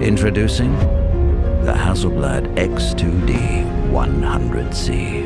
Introducing the Hasselblad X2D 100C.